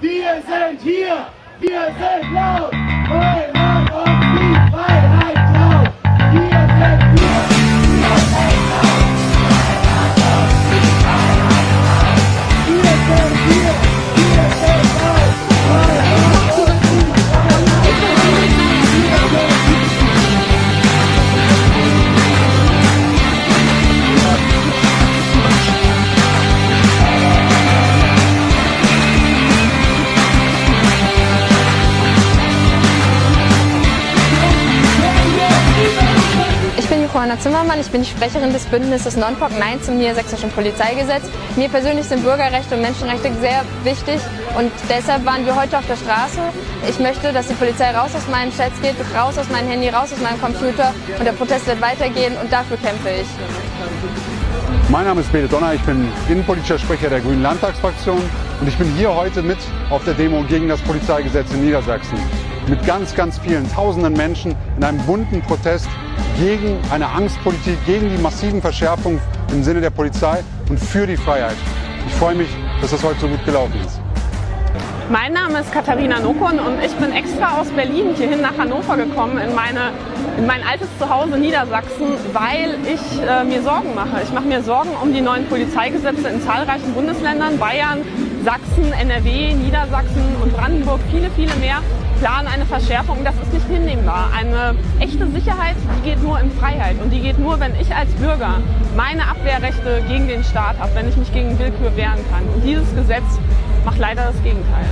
Wir sind hier, wir sind laut, Ich bin Johanna Zimmermann, ich bin die Sprecherin des Bündnisses Non-POC Nein zum Niedersächsischen Polizeigesetz. Mir persönlich sind Bürgerrechte und Menschenrechte sehr wichtig und deshalb waren wir heute auf der Straße. Ich möchte, dass die Polizei raus aus meinen Chats geht, raus aus meinem Handy, raus aus meinem Computer und der Protest wird weitergehen und dafür kämpfe ich. Mein Name ist Bede Donner, ich bin innenpolitischer Sprecher der Grünen Landtagsfraktion und ich bin hier heute mit auf der Demo gegen das Polizeigesetz in Niedersachsen. Mit ganz, ganz vielen tausenden Menschen in einem bunten Protest gegen eine Angstpolitik, gegen die massiven Verschärfungen im Sinne der Polizei und für die Freiheit. Ich freue mich, dass das heute so gut gelaufen ist. Mein Name ist Katharina Nokon und ich bin extra aus Berlin hierhin nach Hannover gekommen, in, meine, in mein altes Zuhause Niedersachsen, weil ich äh, mir Sorgen mache. Ich mache mir Sorgen um die neuen Polizeigesetze in zahlreichen Bundesländern, Bayern, Sachsen, NRW, Niedersachsen und Brandenburg, viele, viele mehr planen eine Verschärfung. Das ist nicht hinnehmbar. Eine echte Sicherheit, die geht nur in Freiheit und die geht nur, wenn ich als Bürger meine Abwehrrechte gegen den Staat habe, wenn ich mich gegen Willkür wehren kann. Und dieses Gesetz macht leider das Gegenteil.